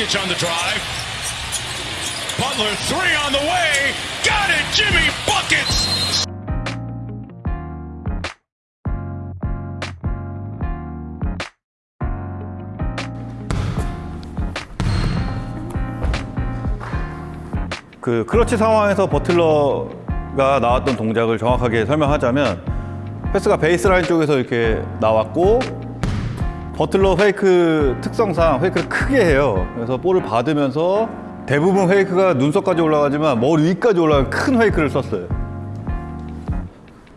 Dragic on the drive. Butler three on the way. Got it, Jimmy buckets. 그 크러치 상황에서 버틀러가 나왔던 동작을 정확하게 설명하자면 패스가 베이스라인 쪽에서 이렇게 나왔고 버틀러 페이크 특성상 페이크를 크게 해요. 그래서 볼을 받으면서 대부분 페이크가 눈썹까지 올라가지만 머리 위까지 올라가는 큰 페이크를 썼어요.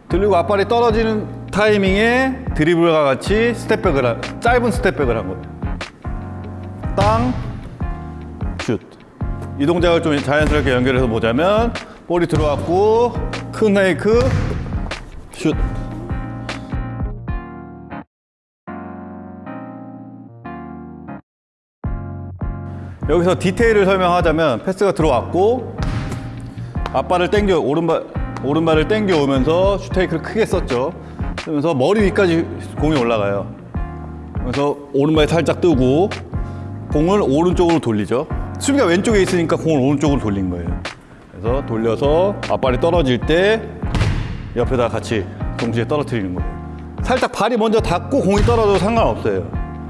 들리고 앞발이 떨어지는 타이밍에 드리블과 같이 스텝백을 한, 짧은 스텝백을 한 거예요. 땅, 슛. 이 동작을 좀 자연스럽게 연결해서 보자면 볼이 들어왔고 큰 페이크, 슛. 여기서 디테일을 설명하자면 패스가 들어왔고 앞발을 당겨 오른발 오른발을 당겨 오면서 슈테이크를 크게 썼죠. 그러면서 머리 위까지 공이 올라가요. 그래서 오른발이 살짝 뜨고 공을 오른쪽으로 돌리죠. 수비가 왼쪽에 있으니까 공을 오른쪽으로 돌린 거예요. 그래서 돌려서 앞발이 떨어질 때 옆에다 같이 동시에 떨어뜨리는 거예요. 살짝 발이 먼저 닿고 공이 떨어져도 상관없어요.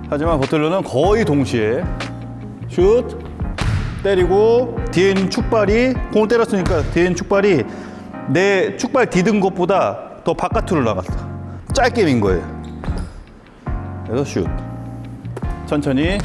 하지만 버틀러는 거의 동시에 슛 때리고 뒤에 있는 축발이 공을 때렸으니까 뒤에 있는 축발이 내 축발 디든 것보다 더 바깥으로 나갔어. 짧게 민 거예요. 그래서 슛. 천천히